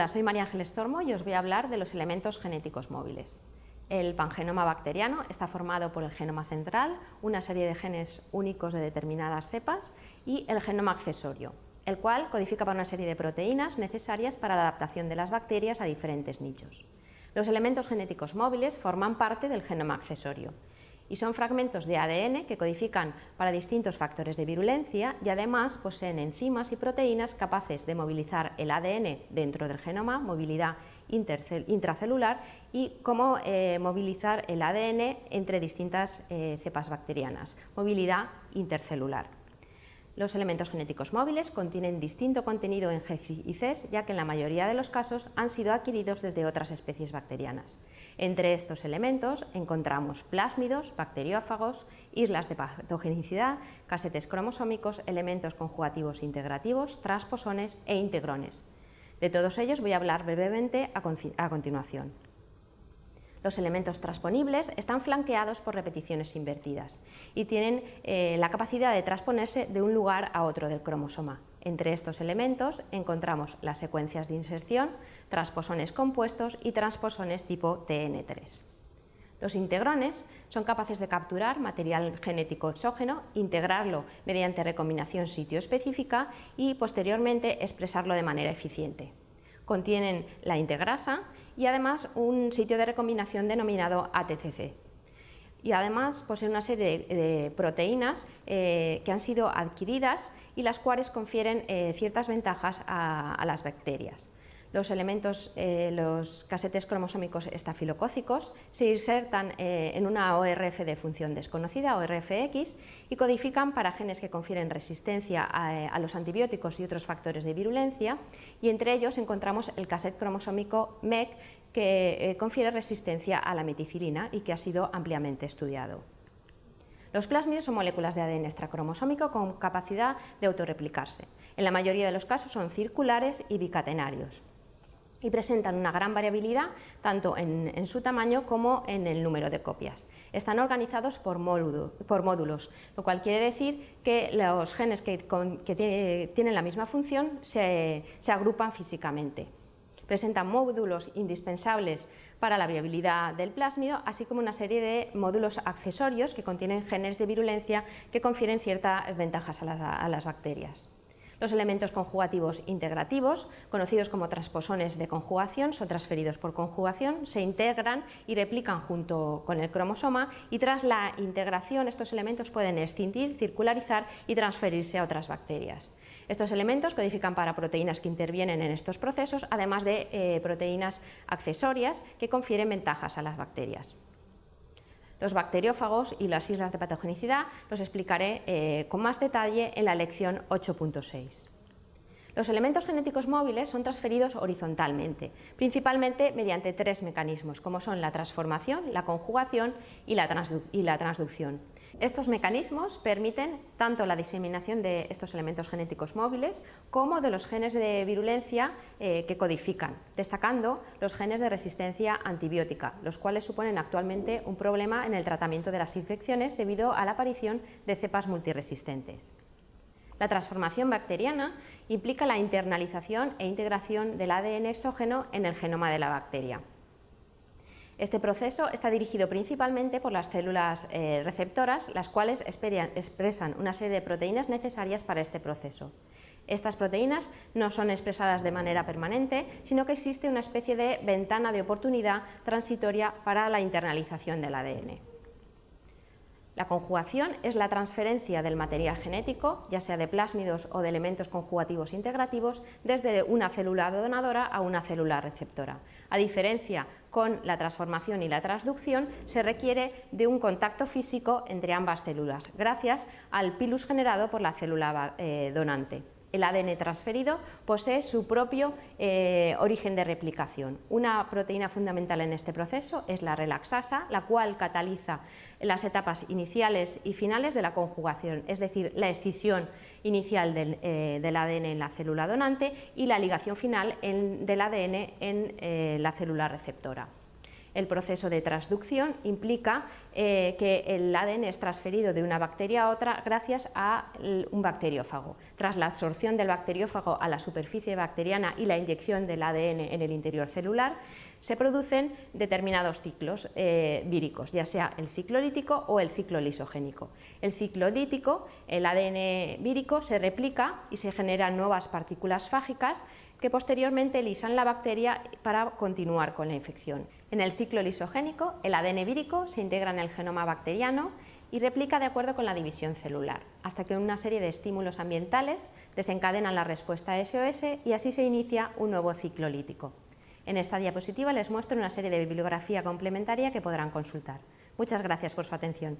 Hola, soy María Ángeles Tormo y os voy a hablar de los elementos genéticos móviles. El pangenoma bacteriano está formado por el genoma central, una serie de genes únicos de determinadas cepas y el genoma accesorio, el cual codifica para una serie de proteínas necesarias para la adaptación de las bacterias a diferentes nichos. Los elementos genéticos móviles forman parte del genoma accesorio y son fragmentos de ADN que codifican para distintos factores de virulencia y además poseen enzimas y proteínas capaces de movilizar el ADN dentro del genoma, movilidad intracelular y cómo eh, movilizar el ADN entre distintas eh, cepas bacterianas, movilidad intercelular. Los elementos genéticos móviles contienen distinto contenido en G y CES, ya que en la mayoría de los casos han sido adquiridos desde otras especies bacterianas. Entre estos elementos encontramos plásmidos, bacteriófagos, islas de patogenicidad, casetes cromosómicos, elementos conjugativos integrativos, transposones e integrones. De todos ellos voy a hablar brevemente a continuación. Los elementos transponibles están flanqueados por repeticiones invertidas y tienen eh, la capacidad de transponerse de un lugar a otro del cromosoma. Entre estos elementos encontramos las secuencias de inserción, transposones compuestos y transposones tipo TN3. Los integrones son capaces de capturar material genético exógeno, integrarlo mediante recombinación sitio específica y posteriormente expresarlo de manera eficiente. Contienen la integrasa y además un sitio de recombinación denominado ATCC. Y además posee una serie de, proteínas eh, que han sido adquiridas y las cuales confieren eh, ciertas ventajas a las bacterias. Los elementos, eh, los casetes cromosómicos estafilocócicos se insertan eh, en una ORF de función desconocida, ORFX, y codifican para genes que confieren resistencia a, los antibióticos y otros factores de virulencia, y entre ellos encontramos el cassette cromosómico MEC, que eh, confiere resistencia a la meticilina y que ha sido ampliamente estudiado. Los plásmidos son moléculas de ADN extracromosómico con capacidad de autorreplicarse. En la mayoría de los casos son circulares y bicatenarios y presentan una gran variabilidad tanto en, su tamaño como en el número de copias. Están organizados por, módulos, lo cual quiere decir que los genes que, tienen la misma función se, se agrupan físicamente. Presentan módulos indispensables para la viabilidad del plásmido, así como una serie de módulos accesorios que contienen genes de virulencia que confieren ciertas ventajas a las bacterias. Los elementos conjugativos integrativos, conocidos como transposones de conjugación, son transferidos por conjugación, se integran y replican junto con el cromosoma y tras la integración estos elementos pueden extinguir, circularizar y transferirse a otras bacterias. Estos elementos codifican para proteínas que intervienen en estos procesos, además de eh, proteínas accesorias que confieren ventajas a las bacterias. Los bacteriófagos y las islas de patogenicidad los explicaré eh, con más detalle en la lección 8.6. Los elementos genéticos móviles son transferidos horizontalmente, principalmente mediante tres mecanismos, como son la transformación, la conjugación y la, transducción. Estos mecanismos permiten tanto la diseminación de estos elementos genéticos móviles como de los genes de virulencia eh, que codifican, destacando los genes de resistencia antibiótica, los cuales suponen actualmente un problema en el tratamiento de las infecciones debido a la aparición de cepas multiresistentes. La transformación bacteriana implica la internalización e integración del ADN exógeno en el genoma de la bacteria. Este proceso está dirigido principalmente por las células eh, receptoras, las cuales expresan una serie de proteínas necesarias para este proceso. Estas proteínas no son expresadas de manera permanente, sino que existe una especie de ventana de oportunidad transitoria para la internalización del ADN. La conjugación es la transferencia del material genético, ya sea de plásmidos o de elementos conjugativos integrativos, desde una célula donadora a una célula receptora. A diferencia con la transformación y la transducción, se requiere de un contacto físico entre ambas células, gracias al pilus generado por la célula eh, donante el ADN transferido posee su propio eh, origen de replicación. Una proteína fundamental en este proceso es la relaxasa, la cual cataliza las etapas iniciales y finales de la conjugación, es decir, la escisión inicial del, eh, ADN en la célula donante y la ligación final del ADN en eh, la célula receptora. El proceso de transducción implica eh, que el ADN es transferido de una bacteria a otra gracias a un bacteriófago. Tras la absorción del bacteriófago a la superficie bacteriana y la inyección del ADN en el interior celular, se producen determinados ciclos eh, víricos, ya sea el ciclo lítico o el ciclo lisogénico. El ciclo lítico, el ADN vírico, se replica y se generan nuevas partículas fágicas que posteriormente lisan la bacteria para continuar con la infección. En el ciclo lisogénico, el ADN vírico se integra en el genoma bacteriano y replica de acuerdo con la división celular, hasta que una serie de estímulos ambientales desencadenan la respuesta SOS y así se inicia un nuevo ciclo lítico. En esta diapositiva les muestro una serie de bibliografía complementaria que podrán consultar. Muchas gracias por su atención.